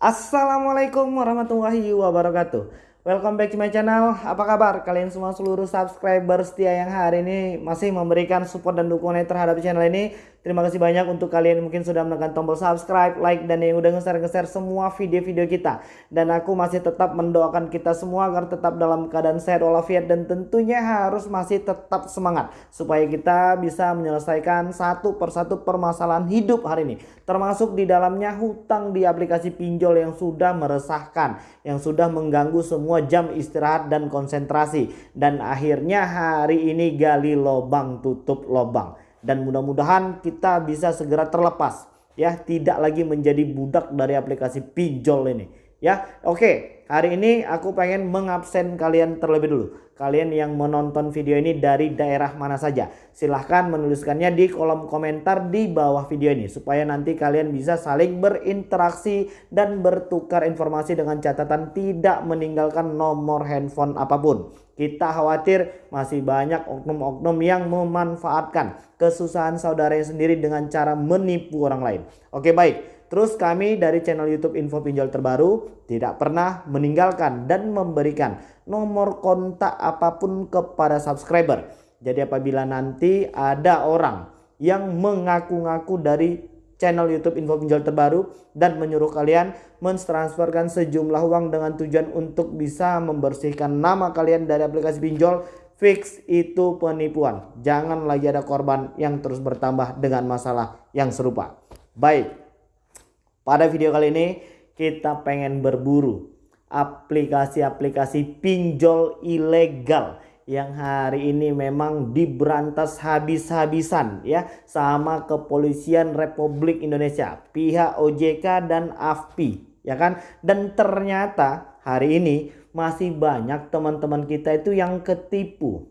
Assalamualaikum warahmatullahi wabarakatuh. Welcome back to my channel. Apa kabar kalian semua seluruh subscriber setia yang hari ini Masih memberikan support dan dukungan terhadap channel ini Terima kasih banyak untuk kalian yang mungkin sudah menekan tombol subscribe, like, dan yang udah nge-share-nge-share semua video-video kita. Dan aku masih tetap mendoakan kita semua agar tetap dalam keadaan sehat walafiat dan tentunya harus masih tetap semangat. Supaya kita bisa menyelesaikan satu persatu permasalahan hidup hari ini. Termasuk di dalamnya hutang di aplikasi pinjol yang sudah meresahkan. Yang sudah mengganggu semua jam istirahat dan konsentrasi. Dan akhirnya hari ini gali lobang tutup lobang dan mudah-mudahan kita bisa segera terlepas ya. Tidak lagi menjadi budak dari aplikasi pinjol ini ya oke. Hari ini aku pengen mengabsen kalian terlebih dulu. Kalian yang menonton video ini dari daerah mana saja. Silahkan menuliskannya di kolom komentar di bawah video ini supaya nanti kalian bisa saling berinteraksi dan bertukar informasi dengan catatan tidak meninggalkan nomor handphone apa pun. Kita khawatir masih banyak oknum-oknum yang memanfaatkan kesusahan saudaranya sendiri dengan cara menipu orang lain. Oke baik, terus kami dari channel YouTube Info Pinjol Terbaru tidak pernah meninggalkan dan memberikan nomor kontak apa pun kepada subscriber. Jadi apabila nanti ada orang yang mengaku-ngaku dari channel YouTube Info Pinjol terbaru dan menyuruh kalian mentransferkan sejumlah uang dengan tujuan untuk bisa membersihkan nama kalian dari aplikasi pinjol fix itu penipuan. Jangan lagi ada korban yang terus bertambah dengan masalah yang serupa. Baik. Pada video kali ini kita pengen berburu aplikasi-aplikasi pinjol ilegal yang hari ini memang diberantas habis-habisan ya sama kepolisian Republik Indonesia, pihak OJK dan AFPI ya kan? Dan ternyata hari ini masih banyak teman-teman kita itu yang ketipu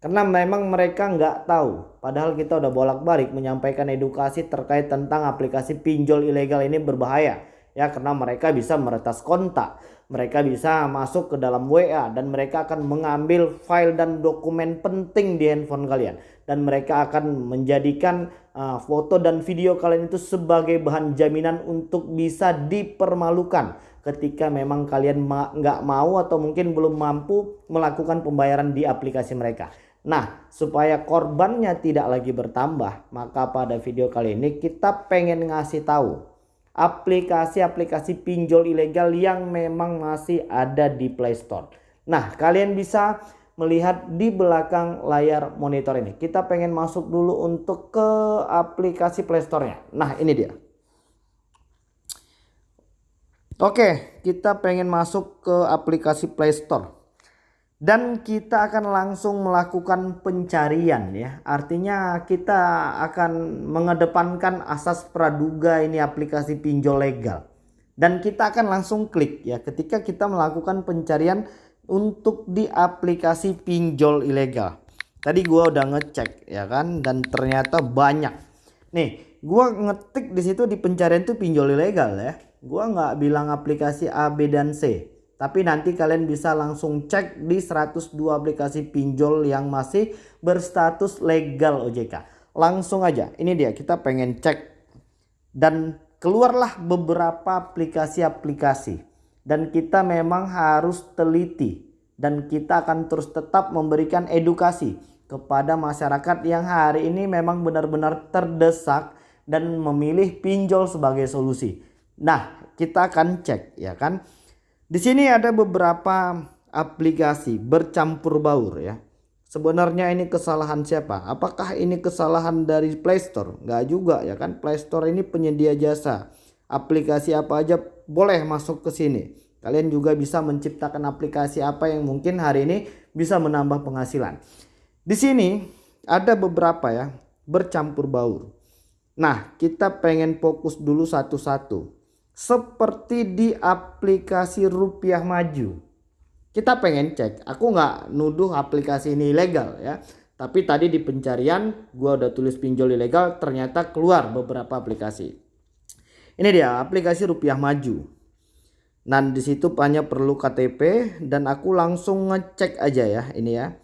karena memang mereka nggak tahu. Padahal kita udah bolak-balik menyampaikan edukasi terkait tentang aplikasi pinjol ilegal ini berbahaya. Ya karena mereka bisa meretas kontak. Mereka bisa masuk ke dalam WA dan mereka akan mengambil file dan dokumen penting di handphone kalian. Dan mereka akan menjadikan uh, foto dan video kalian itu sebagai bahan jaminan untuk bisa dipermalukan. Ketika memang kalian nggak ma mau atau mungkin belum mampu melakukan pembayaran di aplikasi mereka. Nah, supaya korbannya tidak lagi bertambah, maka pada video kali ini kita pengen ngasih tahu aplikasi-aplikasi pinjol ilegal yang memang masih ada di Play Store. Nah, kalian bisa melihat di belakang layar monitor ini. Kita pengen masuk dulu untuk ke aplikasi Play Store-nya. Nah, ini dia. Oke, kita pengen masuk ke aplikasi Play Store dan kita akan langsung melakukan pencarian ya. Artinya kita akan mengedepankan asas praduga ini aplikasi pinjol legal. Dan kita akan langsung klik ya ketika kita melakukan pencarian untuk di aplikasi pinjol ilegal. Tadi gua udah ngecek ya kan dan ternyata banyak. Nih gua ngetik di situ di pencarian itu pinjol ilegal ya. Gua nggak bilang aplikasi A B dan C tapi nanti kalian bisa langsung cek di 102 aplikasi pinjol yang masih berstatus legal OJK. Langsung aja, ini dia kita pengen cek. Dan keluarlah beberapa aplikasi-aplikasi. Dan kita memang harus teliti. Dan kita akan terus tetap memberikan edukasi kepada masyarakat yang hari ini memang benar-benar terdesak dan memilih pinjol sebagai solusi. Nah, kita akan cek ya kan. Di sini ada beberapa aplikasi bercampur baur ya. Sebenarnya ini kesalahan siapa? Apakah ini kesalahan dari Play Store? Enggak juga ya kan. Play Store ini penyedia jasa. Aplikasi apa aja boleh masuk ke sini. Kalian juga bisa menciptakan aplikasi apa yang mungkin hari ini bisa menambah penghasilan. Di sini ada beberapa ya bercampur baur. Nah, kita pengen fokus dulu satu-satu seperti di aplikasi rupiah maju. Kita pengen cek, aku nggak nuduh aplikasi ini ilegal ya. Tapi tadi di pencarian gua udah tulis pinjol ilegal ternyata keluar beberapa aplikasi. Ini dia aplikasi rupiah maju. Dan di situ hanya perlu KTP dan aku langsung ngecek aja ya ini ya.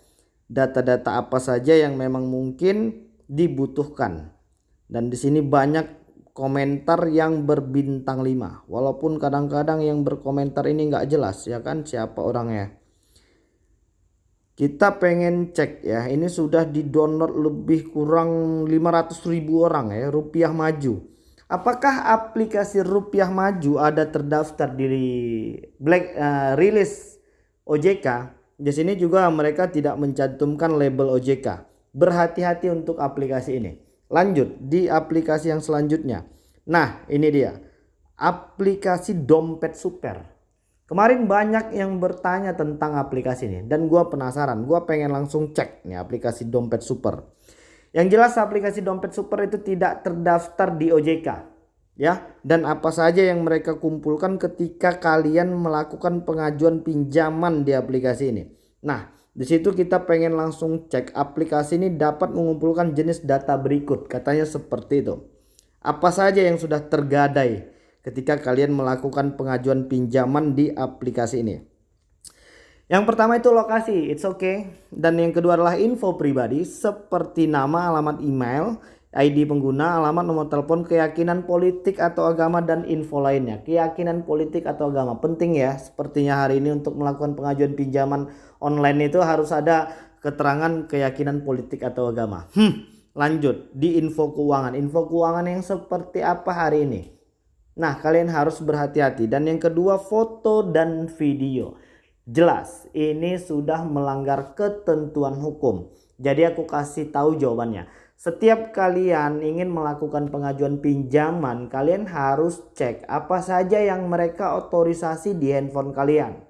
Data-data apa saja yang memang mungkin dibutuhkan. Dan di sini banyak komentar yang berbintang 5 walaupun kadang-kadang yang berkomentar ini nggak jelas ya kan? Siapa orangnya? Kita pengen cek ya. Ini sudah di download lebih kurang 500 ribu orang ya rupiah maju. Apakah aplikasi rupiah maju ada terdaftar di black uh, rilis OJK di sini juga mereka tidak mencantumkan label OJK berhati-hati untuk aplikasi ini Lanjut di aplikasi yang selanjutnya. Nah ini dia aplikasi dompet super. Kemarin banyak yang bertanya tentang aplikasi ini dan gue penasaran. Gue pengen langsung cek nih aplikasi dompet super. Yang jelas aplikasi dompet super itu tidak terdaftar di OJK ya dan apa saja yang mereka kumpulkan ketika kalian melakukan pengajuan pinjaman di aplikasi ini. Nah di situ kita pengen langsung cek aplikasi ini dapat mengumpulkan jenis data berikut. Katanya seperti itu. Apa saja yang sudah tergadai ketika kalian melakukan pengajuan pinjaman di aplikasi ini. Yang pertama itu lokasi, it's okay. Dan yang kedua adalah info pribadi seperti nama, alamat email, ID pengguna, alamat, nomor telepon, keyakinan politik atau agama dan info lainnya. Keyakinan politik atau agama penting ya. Sepertinya hari ini untuk melakukan pengajuan pinjaman online itu harus ada keterangan keyakinan politik atau agama. Hmm, lanjut di info keuangan. Info keuangan yang seperti apa hari ini? Nah, kalian harus berhati-hati. Dan yang kedua foto dan video. Jelas, ini sudah melanggar ketentuan hukum. Jadi aku kasih tahu jawabannya setiap kalian ingin melakukan pengajuan pinjaman, kalian harus cek apa saja yang mereka otorisasi di handphone kalian.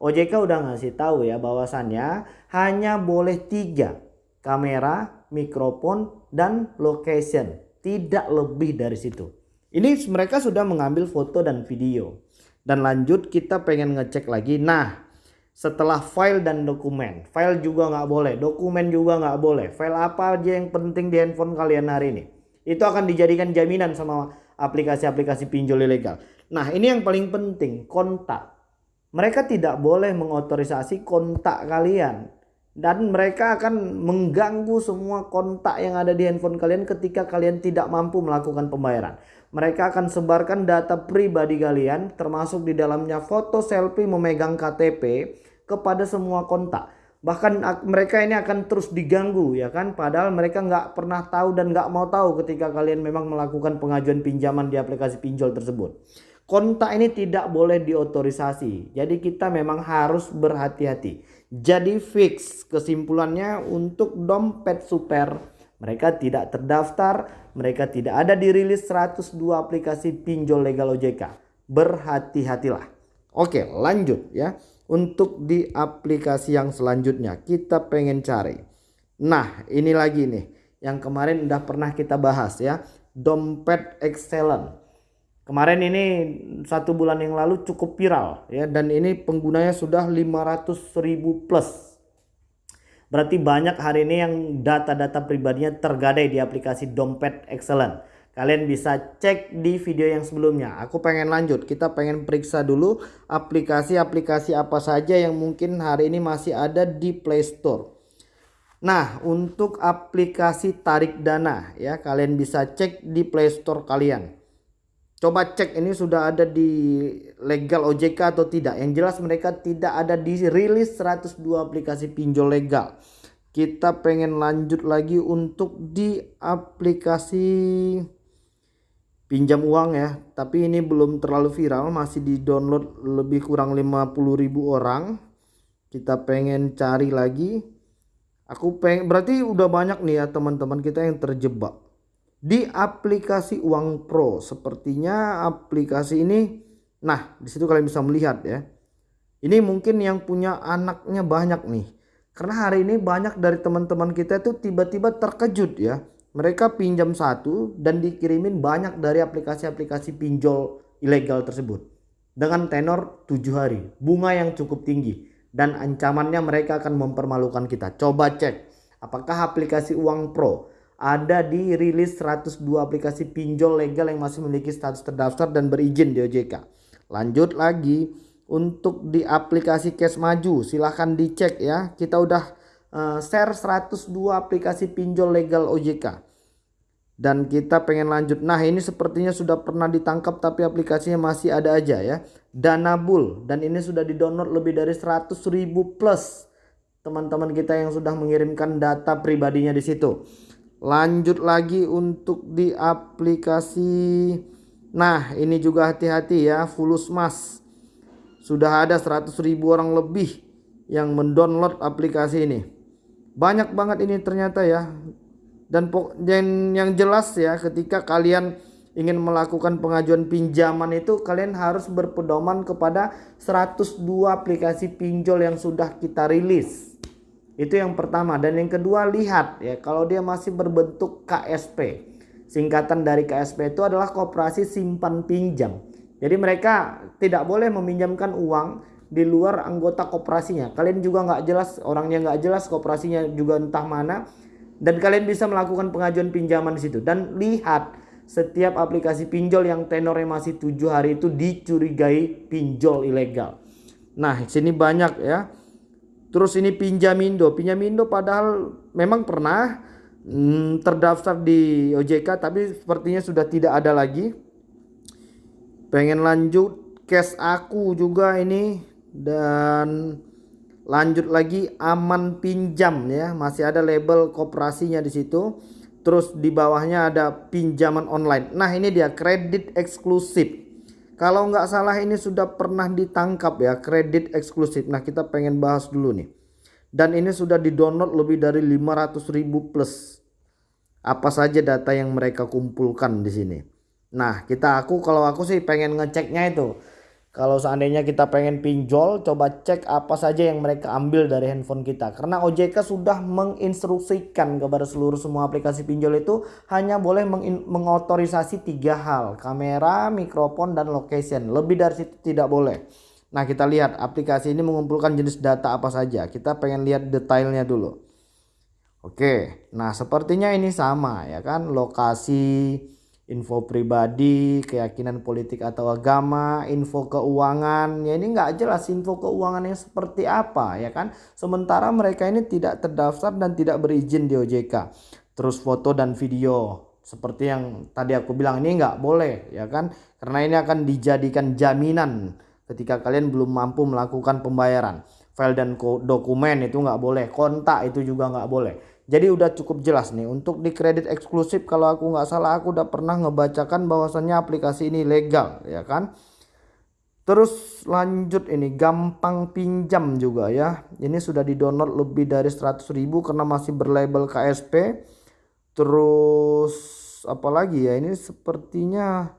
OJK udah ngasih tahu ya bahwasannya hanya boleh tiga kamera, mikrofon, dan location. Tidak lebih dari situ. Ini mereka sudah mengambil foto dan video. Dan lanjut kita pengen ngecek lagi. Nah setelah file dan dokumen. File juga nggak boleh, dokumen juga nggak boleh. File apa aja yang penting di handphone kalian hari ini. Itu akan dijadikan jaminan sama aplikasi-aplikasi pinjol ilegal. Nah ini yang paling penting, kontak. Mereka tidak boleh mengotorisasi kontak kalian. Dan mereka akan mengganggu semua kontak yang ada di handphone kalian ketika kalian tidak mampu melakukan pembayaran. Mereka akan sebarkan data pribadi kalian termasuk di dalamnya foto selfie memegang KTP kepada semua kontak. Bahkan mereka ini akan terus diganggu ya kan. Padahal mereka nggak pernah tahu dan nggak mau tahu ketika kalian memang melakukan pengajuan pinjaman di aplikasi pinjol tersebut. Kontak ini tidak boleh diotorisasi. Jadi kita memang harus berhati-hati. Jadi fix kesimpulannya untuk dompet super. Mereka tidak terdaftar. Mereka tidak ada di rilis 102 aplikasi pinjol legal OJK. Berhati-hatilah. Oke lanjut ya untuk di aplikasi yang selanjutnya. Kita pengen cari. Nah ini lagi nih. Yang kemarin udah pernah kita bahas ya. Dompet excellent. Kemarin ini satu bulan yang lalu cukup viral ya. Dan ini penggunanya sudah 500 ribu plus. Berarti banyak hari ini yang data-data pribadinya tergadai di aplikasi dompet excellent Kalian bisa cek di video yang sebelumnya. Aku pengen lanjut. Kita pengen periksa dulu aplikasi-aplikasi apa saja yang mungkin hari ini masih ada di Play Store. Nah, untuk aplikasi tarik dana ya, kalian bisa cek di Play Store kalian. Coba cek ini sudah ada di legal OJK atau tidak. Yang jelas mereka tidak ada di rilis 102 aplikasi pinjol legal. Kita pengen lanjut lagi untuk di aplikasi pinjam uang ya. Tapi ini belum terlalu viral masih di download lebih kurang 50.000 orang. Kita pengen cari lagi. Aku pengen berarti udah banyak nih ya teman-teman kita yang terjebak di aplikasi uang pro. Sepertinya aplikasi ini nah di situ kalian bisa melihat ya. Ini mungkin yang punya anaknya banyak nih. Karena hari ini banyak dari teman-teman kita itu tiba-tiba terkejut ya mereka pinjam satu dan dikirimin banyak dari aplikasi-aplikasi pinjol ilegal tersebut. Dengan tenor tujuh hari bunga yang cukup tinggi dan ancamannya mereka akan mempermalukan kita. Coba cek apakah aplikasi uang pro ada di rilis 102 aplikasi pinjol legal yang masih memiliki status terdaftar dan berizin di OJK lanjut lagi untuk di aplikasi cash maju silahkan dicek ya. Kita udah share 102 aplikasi pinjol legal OJK. dan kita pengen lanjut. Nah ini sepertinya sudah pernah ditangkap tapi aplikasinya masih ada aja ya. Danabul dan ini sudah di download lebih dari 100 ribu plus teman-teman kita yang sudah mengirimkan data pribadinya di situ. Lanjut lagi untuk di aplikasi. Nah ini juga hati-hati ya Fulus Mas. Sudah ada 100 ribu orang lebih yang mendownload aplikasi ini banyak banget ini ternyata ya dan, yang jelas ya ketika kalian ingin melakukan pengajuan pinjaman itu kalian harus berpedoman kepada 102 aplikasi pinjol yang sudah kita rilis. Itu yang pertama dan yang kedua lihat ya kalau dia masih berbentuk KSP. Singkatan dari KSP itu adalah koperasi simpan pinjam. Jadi mereka tidak boleh meminjamkan uang di luar anggota koperasinya. Kalian juga nggak jelas orangnya nggak jelas koperasinya juga entah mana dan kalian bisa melakukan pengajuan pinjaman di situ dan lihat setiap aplikasi pinjol yang tenornya masih tujuh hari itu dicurigai pinjol ilegal. Nah, sini banyak ya. Terus ini Pinjamindo. Pinjamindo padahal memang pernah hmm, terdaftar di OJK tapi sepertinya sudah tidak ada lagi. Pengen lanjut cash aku juga ini dan lanjut lagi aman pinjam ya. Masih ada label koperasinya di situ. Terus di bawahnya ada pinjaman online. Nah ini dia kredit eksklusif. Kalau nggak salah ini sudah pernah ditangkap ya kredit eksklusif. Nah kita pengen bahas dulu nih. Dan ini sudah di download lebih dari 500 ribu plus. Apa saja data yang mereka kumpulkan di sini. Nah kita aku kalau aku sih pengen ngeceknya itu kalau seandainya kita pengen pinjol, coba cek apa saja yang mereka ambil dari handphone kita. Karena OJK sudah menginstruksikan kepada seluruh semua aplikasi pinjol itu hanya boleh mengotorisasi tiga hal. Kamera, mikrofon, dan location. Lebih dari situ tidak boleh. Nah kita lihat aplikasi ini mengumpulkan jenis data apa saja. Kita pengen lihat detailnya dulu. Oke, nah sepertinya ini sama ya kan. Lokasi, info pribadi, keyakinan politik atau agama, info keuangan. Ya ini nggak jelas info keuangannya seperti apa ya kan. Sementara mereka ini tidak terdaftar dan tidak berizin di OJK. Terus foto dan video seperti yang tadi aku bilang ini nggak boleh ya kan. Karena ini akan dijadikan jaminan ketika kalian belum mampu melakukan pembayaran. File dan dokumen itu nggak boleh, kontak itu juga nggak boleh. Jadi udah cukup jelas nih untuk di kredit eksklusif kalau aku nggak salah aku udah pernah ngebacakan bahwasannya aplikasi ini legal ya kan. Terus lanjut ini gampang pinjam juga ya. Ini sudah di download lebih dari 100 ribu karena masih berlabel KSP. Terus apalagi ya ini sepertinya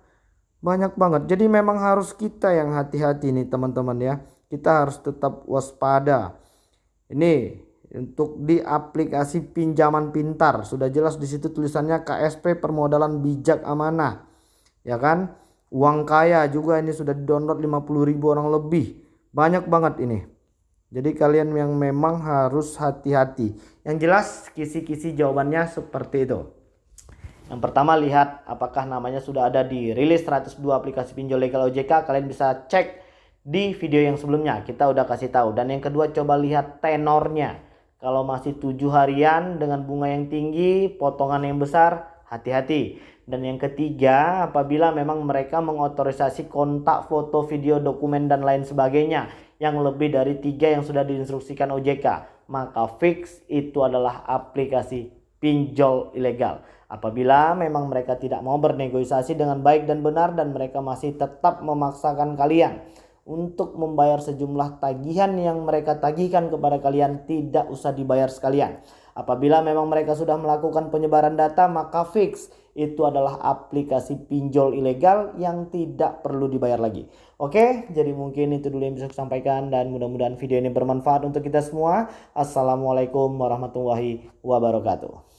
banyak banget. Jadi memang harus kita yang hati-hati nih teman-teman ya. Kita harus tetap waspada. Ini untuk di aplikasi pinjaman pintar. Sudah jelas di situ tulisannya KSP permodalan bijak amanah. Ya kan? Uang kaya juga ini sudah di download 50.000 orang lebih. Banyak banget ini. Jadi kalian yang memang harus hati-hati. Yang jelas kisi-kisi jawabannya seperti itu. Yang pertama lihat apakah namanya sudah ada di rilis 102 aplikasi pinjol legal OJK kalian bisa cek di video yang sebelumnya. Kita udah kasih tahu. Dan yang kedua coba lihat tenornya kalau masih tujuh harian dengan bunga yang tinggi, potongan yang besar, hati-hati. Dan yang ketiga, apabila memang mereka mengotorisasi kontak, foto, video, dokumen, dan lain sebagainya yang lebih dari tiga yang sudah diinstruksikan OJK, maka fix itu adalah aplikasi pinjol ilegal. Apabila memang mereka tidak mau bernegosiasi dengan baik dan benar dan mereka masih tetap memaksakan kalian untuk membayar sejumlah tagihan yang mereka tagihkan kepada kalian tidak usah dibayar sekalian. Apabila memang mereka sudah melakukan penyebaran data maka fix itu adalah aplikasi pinjol ilegal yang tidak perlu dibayar lagi. Oke, jadi mungkin itu dulu yang bisa saya sampaikan dan mudah-mudahan video ini bermanfaat untuk kita semua. Assalamualaikum warahmatullahi wabarakatuh.